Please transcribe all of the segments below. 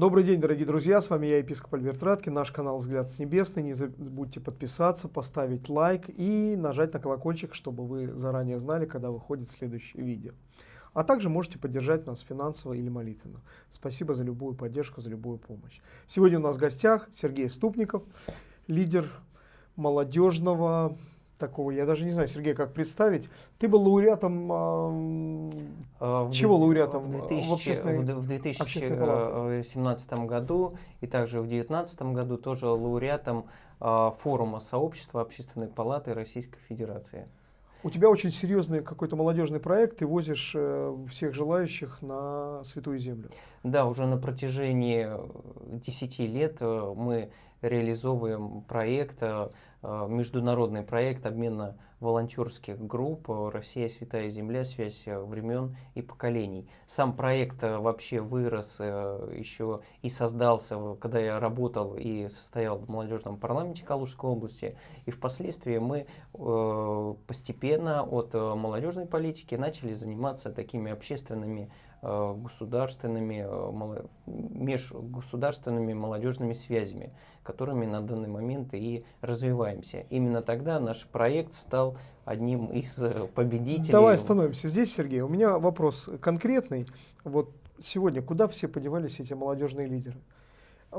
Добрый день, дорогие друзья, с вами я, епископ Альберт Радкин, наш канал «Взгляд с небесный». Не забудьте подписаться, поставить лайк и нажать на колокольчик, чтобы вы заранее знали, когда выходит следующее видео. А также можете поддержать нас финансово или молитвенно. Спасибо за любую поддержку, за любую помощь. Сегодня у нас в гостях Сергей Ступников, лидер молодежного такого, я даже не знаю, Сергей, как представить. Ты был лауреатом, а, в чего лауреатом? В, 2000, в, в 2017 году и также в 2019 году тоже лауреатом а, форума сообщества Общественной палаты Российской Федерации. У тебя очень серьезный какой-то молодежный проект, ты возишь э, всех желающих на Святую Землю. Да, уже на протяжении 10 лет э, мы реализовываем проект, э, международный проект обмена волонтерских групп «Россия, Святая Земля. Связь времен и поколений». Сам проект вообще вырос еще и создался, когда я работал и состоял в молодежном парламенте Калужской области. И впоследствии мы постепенно от молодежной политики начали заниматься такими общественными Э, государственными, э, межгосударственными молодежными связями, которыми на данный момент и развиваемся. Именно тогда наш проект стал одним из э, победителей. Давай остановимся здесь, Сергей. У меня вопрос конкретный. Вот сегодня куда все подевались эти молодежные лидеры?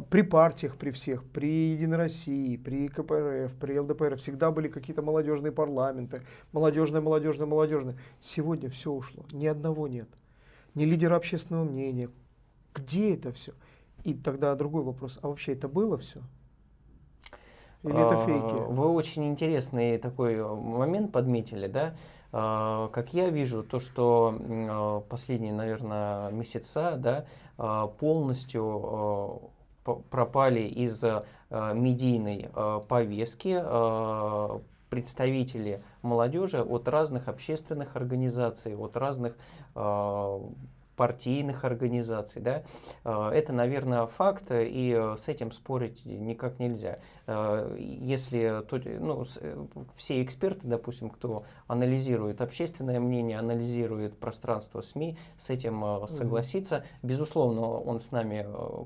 При партиях, при всех, при Единой России, при КПРФ, при ЛДПР всегда были какие-то молодежные парламенты, молодежное, молодежное, молодежное. Сегодня все ушло, ни одного нет не лидера общественного мнения. Где это все? И тогда другой вопрос, а вообще это было все? Или это а, фейки? Вы очень интересный такой э, момент подметили, да? А, как я вижу, то, что э, последние, наверное, месяца, да, а, полностью э, пропали из медийной повестки представители молодежи от разных общественных организаций, от разных э, партийных организаций. Да? Э, это, наверное, факт, и э, с этим спорить никак нельзя. Э, если ну, все эксперты, допустим, кто анализирует общественное мнение, анализирует пространство СМИ, с этим согласится. Безусловно, он с нами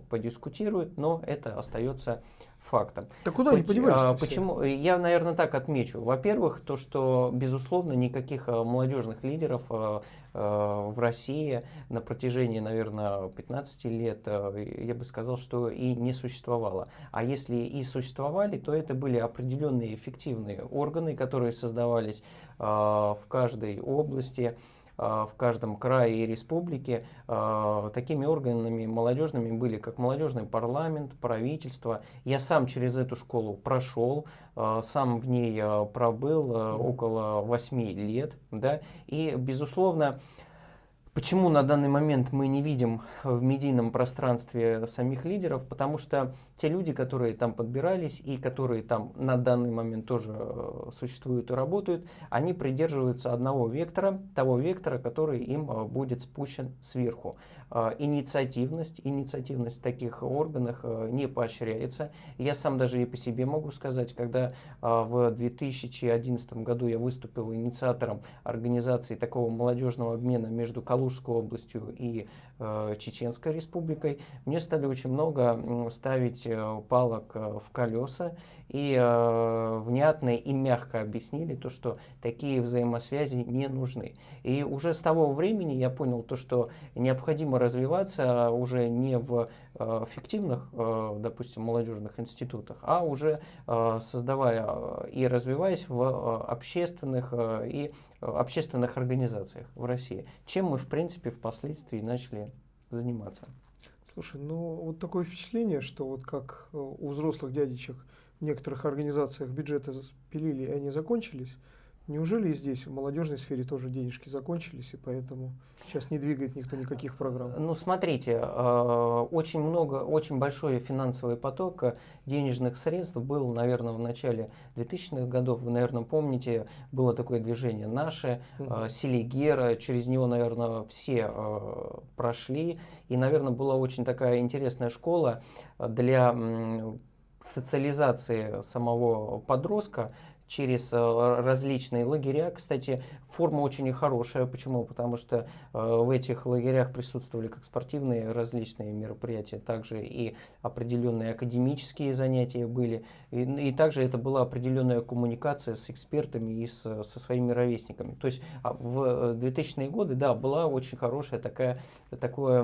подискутирует, но это остается фактом. Так куда они подевались? А, почему? Я, наверное, так отмечу. Во-первых, то, что, безусловно, никаких а, молодежных лидеров а, а, в России на протяжении, наверное, 15 лет, я бы сказал, что и не существовало. А если и существовали, то это были определенные эффективные органы, которые создавались в каждой области, в каждом крае и республике. А, такими органами молодежными были как молодежный парламент, правительство. Я сам через эту школу прошел, а, сам в ней пробыл около 8 лет. Да? И, безусловно, Почему на данный момент мы не видим в медийном пространстве самих лидеров? Потому что те люди, которые там подбирались и которые там на данный момент тоже э, существуют и работают, они придерживаются одного вектора, того вектора, который им э, будет спущен сверху. Э, инициативность, инициативность в таких органах не поощряется. Я сам даже и по себе могу сказать, когда в 2011 году я выступил инициатором организации такого молодежного обмена между Калужской областью и Чеченской республикой, мне стали очень много ставить Э, палок э, в колеса и э, внятно и мягко объяснили то, что такие взаимосвязи не нужны. И уже с того времени я понял то, что необходимо развиваться уже не в э, фиктивных, э, допустим, молодежных институтах, а уже э, создавая и развиваясь в э, общественных э, и общественных организациях в России, чем мы, в принципе, впоследствии начали заниматься. Слушай, ну вот такое впечатление, что вот как э, у взрослых дядечек в некоторых организациях бюджеты пилили, и они закончились, Неужели и здесь, в молодежной сфере, тоже денежки закончились, и поэтому сейчас не двигает никто никаких программ? Ну, смотрите, э, очень много, очень большой финансовый поток э, денежных средств был, наверное, в начале 2000-х годов. Вы, наверное, помните, было такое движение «Наше», угу. Селигера, через него, наверное, все прошли. И, наверное, была очень такая интересная школа для социализации самого подростка через э, различные лагеря. Кстати, форма очень хорошая. Почему? Потому что э, в этих лагерях присутствовали как спортивные различные мероприятия, также и определенные академические занятия были. И, и также это была определенная коммуникация с экспертами и с, со своими ровесниками. То есть а, в 2000-е годы, да, была очень хорошая такая, такое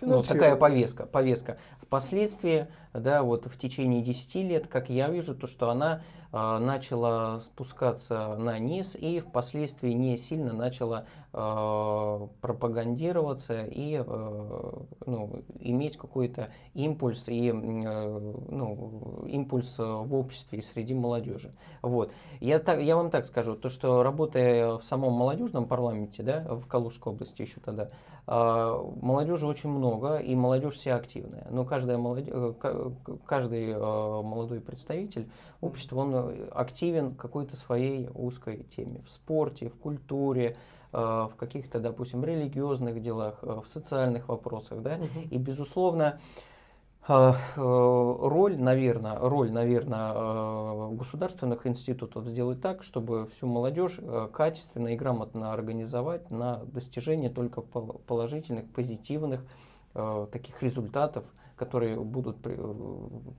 ну, такая повестка, повестка. Впоследствии, да, вот в течение 10 лет, как я вижу, то, что она э, начала спускаться на низ и впоследствии не сильно начала пропагандироваться и э, ну, иметь какой-то импульс и э, ну, импульс в обществе и среди молодежи. Вот. Я, так, я вам так скажу, то, что работая в самом молодежном парламенте, да, в Калужской области еще тогда, э, молодежи очень много, и молодежь вся активная. Но каждая молодежь, каждый э, молодой представитель общества, он э, активен какой-то своей узкой теме. В спорте, в культуре, э, в каких-то, допустим, религиозных делах, в социальных вопросах. Да? И, безусловно, роль, наверное, роль, наверное, государственных институтов сделать так, чтобы всю молодежь качественно и грамотно организовать на достижение только положительных, позитивных таких результатов, которые будут при,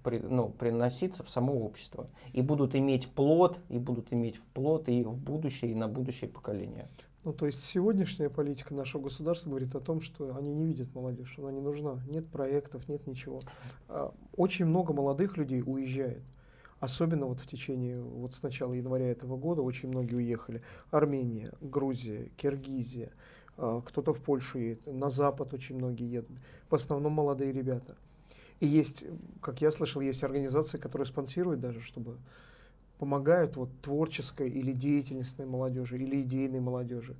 при, ну, приноситься в само общество. И будут иметь плод, и будут иметь плод и в будущее, и на будущее поколение. Ну, то есть сегодняшняя политика нашего государства говорит о том, что они не видят молодежь, она не нужна, нет проектов, нет ничего. А, очень много молодых людей уезжает. Особенно вот в течение, вот с начала января этого года очень многие уехали. Армения, Грузия, Киргизия, а, кто-то в Польшу едет, на Запад очень многие едут. В основном молодые ребята. И есть, как я слышал, есть организации, которые спонсируют даже, чтобы помогают вот творческой или деятельностной молодежи, или идейной молодежи.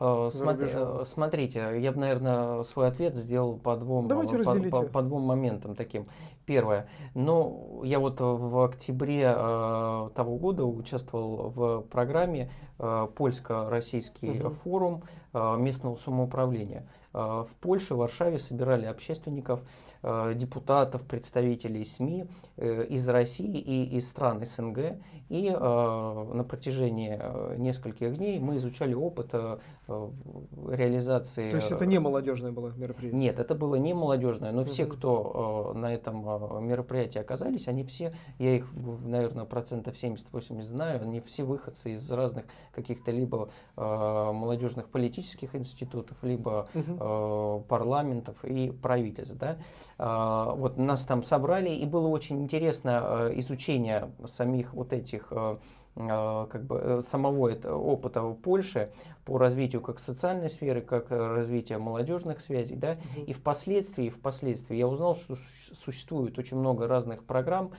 Э, э, смотрите, я бы, наверное, свой ответ сделал по двум, по, по, по двум моментам таким. Первое. Ну, я вот в октябре э, того года участвовал в программе э, Польско-Российский угу. форум э, местного самоуправления. Э, в Польше, в Варшаве собирали общественников, э, депутатов, представителей СМИ э, из России и из стран СНГ. И на протяжении нескольких дней мы изучали опыт реализации... То есть это не молодежное было мероприятие? Нет, это было не молодежное, но угу. все, кто на этом мероприятии оказались, они все, я их, наверное, процентов 70-80 знаю, они все выходцы из разных каких-то либо молодежных политических институтов, либо угу э, парламентов и правительств. Да? Э, вот нас там собрали, и было очень интересно э, изучение самих вот этих э, э как бы э, самого этого опыта в Польше по развитию как социальной сферы, как развития молодежных связей, да, и впоследствии, впоследствии я узнал, что существует очень много разных программ,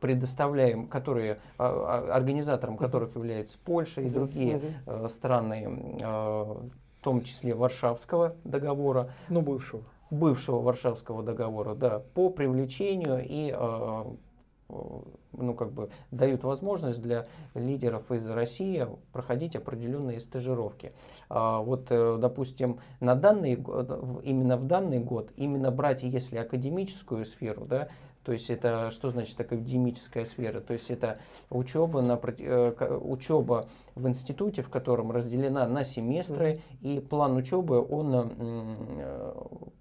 предоставляем, которые организатором которых является Польша и другие страны в том числе Варшавского договора. Ну, бывшего. Бывшего Варшавского договора, да, по привлечению и э, э, ну, как бы дают возможность для лидеров из России проходить определенные стажировки. А, вот, э, допустим, на данный, именно в данный год, именно брать, если академическую сферу, да, то есть это что значит академическая сфера? То есть это учеба, на, э, учеба в институте, в котором разделена на семестры, и план учебы, он э,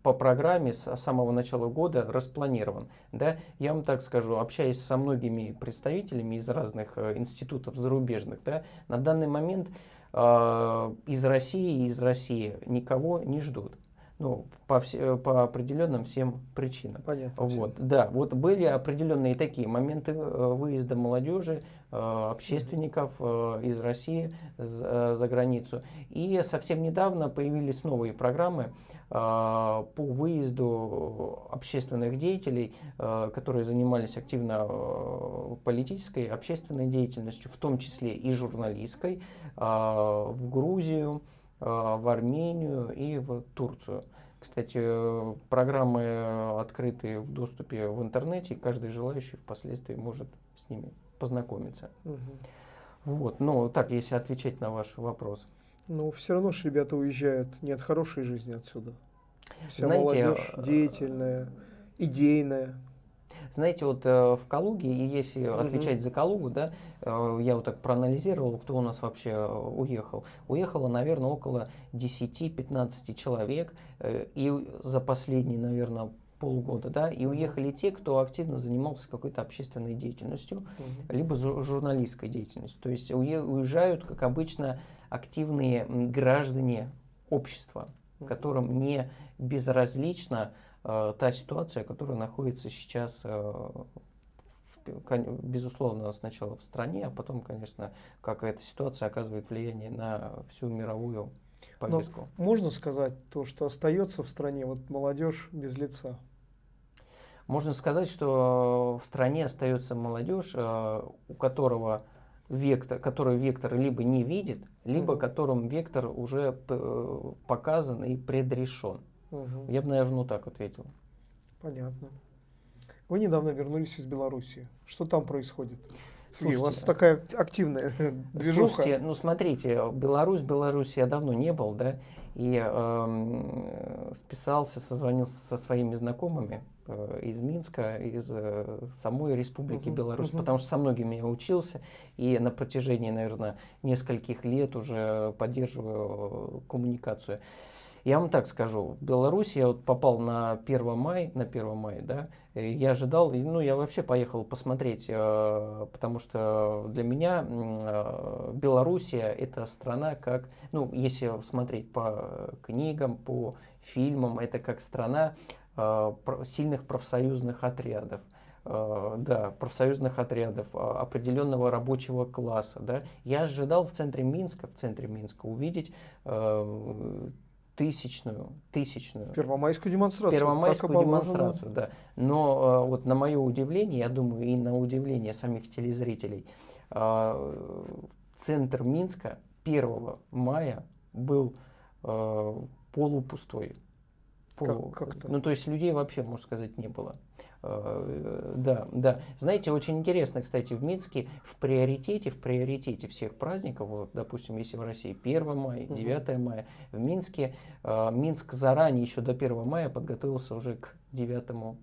по программе с самого начала года распланирован. Да? Я вам так скажу, общаясь со многими представителями из разных э, институтов зарубежных, да, на данный момент из России и из России никого не ждут ну, по, все, по определенным всем причинам. Понятно. Вот, да, вот были определенные такие моменты э, выезда молодежи, э, общественников э, из России за границу. И совсем недавно появились новые программы по выезду общественных деятелей, которые занимались активно политической, общественной деятельностью, в том числе и журналистской, в Грузию, Э, в Армению и в Турцию. Кстати, программы открыты в доступе в интернете, и каждый желающий впоследствии может с ними познакомиться. Угу. Вот, ну так, если отвечать на ваш вопрос. Ну, все равно же ребята уезжают не от хорошей жизни отсюда. Вся Знаете, молодежь деятельная, идейная. Знаете, вот э, в Калуге, и если угу. отвечать за Калугу, да, э, я вот так проанализировал, кто у нас вообще э, уехал. Уехало, наверное, около 10-15 человек, э, и за последние, наверное, полгода, да, и уехали те, кто активно занимался какой-то общественной деятельностью, угу. либо журналистской деятельностью. То есть уезжают, как обычно, активные граждане общества, которым не безразлична э, та ситуация, которая находится сейчас, э, безусловно, сначала в стране, а потом, конечно, как эта ситуация оказывает влияние на всю мировую повестку. Но можно сказать то, что остается в стране вот молодежь без лица? Можно сказать, что в стране остается молодежь, э, у которого вектор, который вектор либо не видит, либо угу. которым вектор уже показан и предрешен. Угу. Я бы, наверное, ну так ответил. Понятно. Вы недавно вернулись из Беларуси. Что там происходит? Слушайте, у вас такая активная движуха. Слушайте, ну смотрите, Беларусь, Беларусь я давно не был, да, и э, списался, созвонился со своими знакомыми э, из Минска, из э, самой Республики uh-huh, Беларусь, uh-huh. потому что со многими я учился, и на протяжении, наверное, нескольких лет уже поддерживаю коммуникацию. Я вам так скажу, в Беларуси я вот попал на 1 мая, на 1 мая, да, я ожидал, ну, я вообще поехал посмотреть, э, потому что для меня э, Белоруссия это страна как, ну, если смотреть по книгам, по фильмам, это как страна э, сильных профсоюзных отрядов да, профсоюзных отрядов, определенного рабочего класса. Да. Я ожидал в центре Минска, в центре Минска увидеть тысячную, тысячную. Первомайскую демонстрацию. Первомайскую демонстрацию, да. Но э, вот на мое удивление, я думаю, и на удивление самих телезрителей, э, центр Минска 1 мая был э, полупустой. Как, как ну, то есть людей вообще, можно сказать, не было. Э, да, да. Знаете, очень интересно, кстати, в Минске в приоритете, в приоритете всех праздников, вот, допустим, если в России 1 мая, 9 угу. мая, в Минске, э, Минск заранее, еще до 1 мая подготовился уже к 9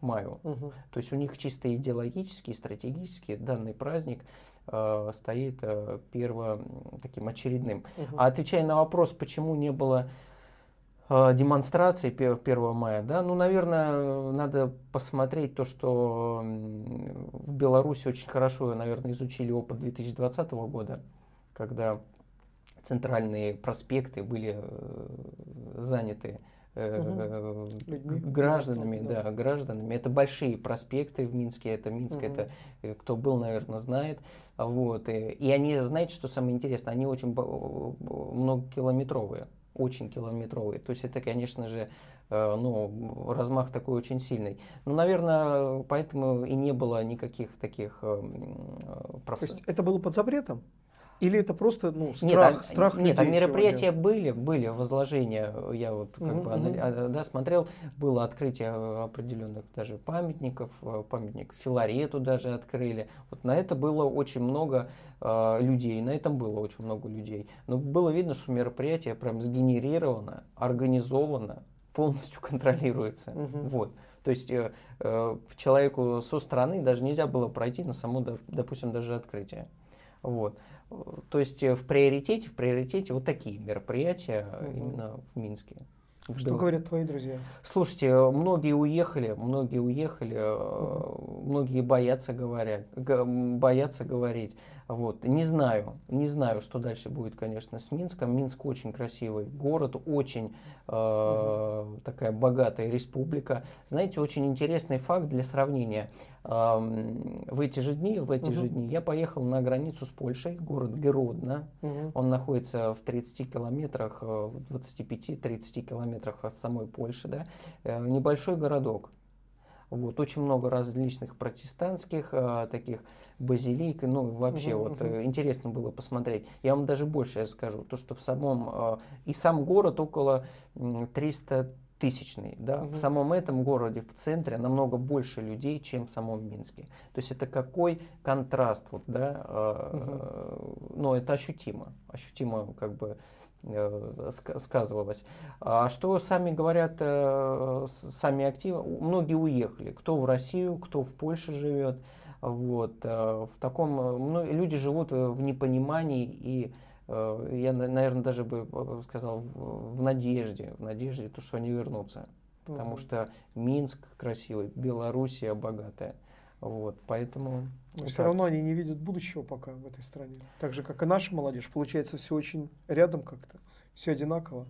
маю. Угу. То есть у них чисто идеологически, стратегически данный праздник э, стоит э, первым таким очередным. Угу. А отвечая на вопрос, почему не было демонстрации 1 мая, да, ну, наверное, надо посмотреть то, что в Беларуси очень хорошо, наверное, изучили опыт 2020 года, когда центральные проспекты были э, заняты угу. гражданами, да, гражданами. Это большие проспекты в Минске, это Минск, угу. это кто был, наверное, знает. Вот. И, и они, знаете, что самое интересное, они очень многокилометровые очень километровый. То есть это, конечно же, э, ну, размах такой очень сильный. Ну, наверное, поэтому и не было никаких таких э, проф... То есть это было под запретом? Или это просто ну, страх, нет, а, страх Нет, а мероприятия сегодня? были, были возложения, я вот как mm-hmm. бы анали, да, смотрел, было открытие определенных даже памятников, э, памятник Филарету даже открыли. Вот на это было очень много э, людей, на этом было очень много людей. Но было видно, что мероприятие прям сгенерировано, организовано, полностью контролируется. Mm-hmm. Вот. То есть э, э, человеку со стороны даже нельзя было пройти на само, допустим, даже открытие. Вот. То есть э, в приоритете, в приоритете вот такие мероприятия угу. именно в Минске. Что Был. говорят твои друзья? Слушайте, многие уехали, многие уехали, угу. многие боятся говорить, боятся говорить. Вот. Не знаю, не знаю, что дальше будет, конечно, с Минском. Минск очень красивый город, очень э, угу. такая богатая республика. Знаете, очень интересный факт для сравнения. Э, в эти же дни, в эти угу. же дни я поехал на границу с Польшей, город Гродно. Угу. Он находится в 30 километрах, 25-30 километрах от самой Польши. Да? Э, небольшой городок. Вот, очень много различных протестантских а, таких базилик, ну вообще угу, вот угу. интересно было посмотреть. Я вам даже больше скажу, то что в самом, а, и сам город около 300 тысячный, да, угу. в самом этом городе, в центре намного больше людей, чем в самом Минске. То есть это какой контраст, вот, да, угу. но это ощутимо, ощутимо как бы э, сказывалось. А что сами говорят, э, сами активы, многие уехали, кто в Россию, кто в Польше живет, вот, в таком, люди живут в непонимании и я, наверное, даже бы сказал в надежде, в надежде, то, что они вернутся. Потому что Минск красивый, Белоруссия богатая. Вот, поэтому... Но все равно они не видят будущего пока в этой стране. Так же, как и наша молодежь. Получается, все очень рядом как-то, все одинаково.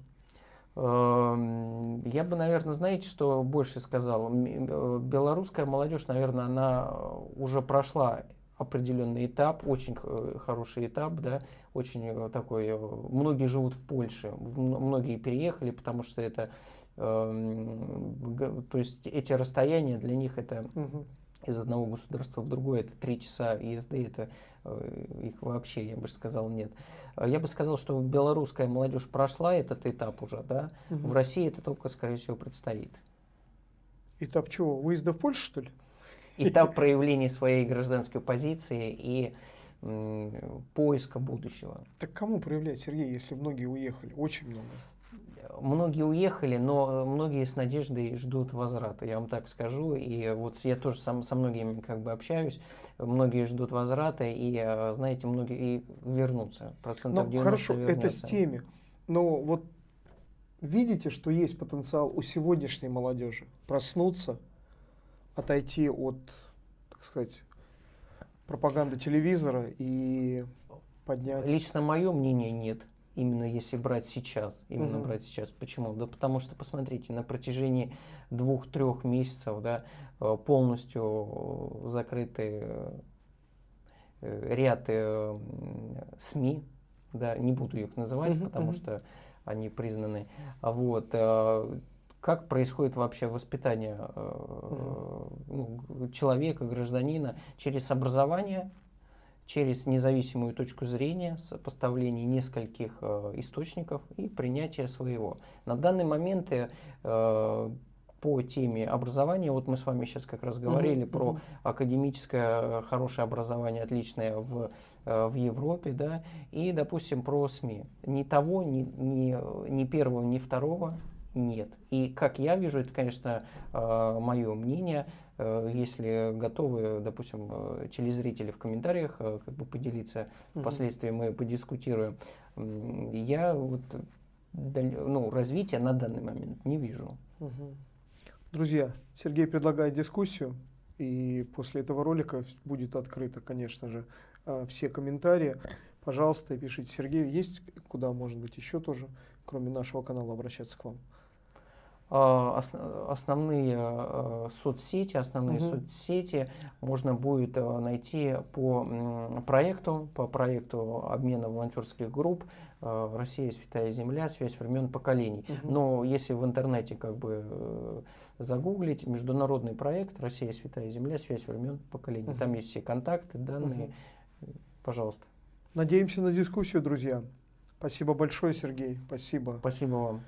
Эм, я бы, наверное, знаете, что больше сказал? Э, белорусская молодежь, наверное, она уже прошла определенный этап, очень хороший этап, да, очень э, такой, э, многие живут в Польше, многие переехали, потому что это, эм, то есть эти расстояния для них это угу из одного государства в другое, это три часа езды, это э, их вообще, я бы сказал, нет. А я бы сказал, что белорусская молодежь прошла этот этап уже, да, угу. в России это только, скорее всего, предстоит. Этап чего? Выезда в Польшу, что ли? Этап проявления своей гражданской позиции и поиска будущего. Так кому проявлять, Сергей, если многие уехали? Очень много многие уехали, но многие с надеждой ждут возврата, я вам так скажу. И вот я тоже сам, со многими как бы общаюсь, многие ждут возврата, и, э, знаете, многие и вернутся. Процентов ну, хорошо, вернутся. это с теми. Но вот видите, что есть потенциал у сегодняшней молодежи проснуться, отойти от, так сказать, пропаганды телевизора и поднять... Лично мое мнение нет именно если брать сейчас, именно угу. брать сейчас. Почему? Да потому что, посмотрите, на протяжении двух-трех месяцев да, э, полностью закрыты э, ряд э, СМИ, да, не буду их называть, угу, потому угу. что они признаны. Вот, как происходит вообще воспитание угу. человека, гражданина через образование, через независимую точку зрения, сопоставление нескольких э, источников и принятие своего. На данный момент э, по теме образования, вот мы с вами сейчас как раз говорили uh -huh, про академическое э, хорошее образование, отличное в, э, в Европе, да, и, допустим, про СМИ. Ни того, ни, ни, ни первого, ни второго нет. И как я вижу, это, конечно, э, мое мнение, э, если готовы, допустим, э, телезрители в комментариях как бы поделиться, угу. впоследствии мы подискутируем. Я вот ну, развития на данный момент не вижу. Угу. Друзья, Сергей предлагает дискуссию, и после этого ролика будет открыто, конечно же, все комментарии. Пожалуйста, пишите. Сергей, есть куда, может быть, еще тоже, кроме нашего канала, обращаться к вам? А, основные а, соцсети, основные угу. соцсети можно будет а, найти по проекту, по проекту обмена волонтерских групп «Россия, святая земля. Связь времен поколений». Угу. Но если в интернете как бы э, загуглить международный проект «Россия, святая земля. Связь времен поколений», угу. там есть все контакты, данные. Угу. Пожалуйста. Надеемся на дискуссию, друзья. Спасибо большое, Сергей. Спасибо. Спасибо вам.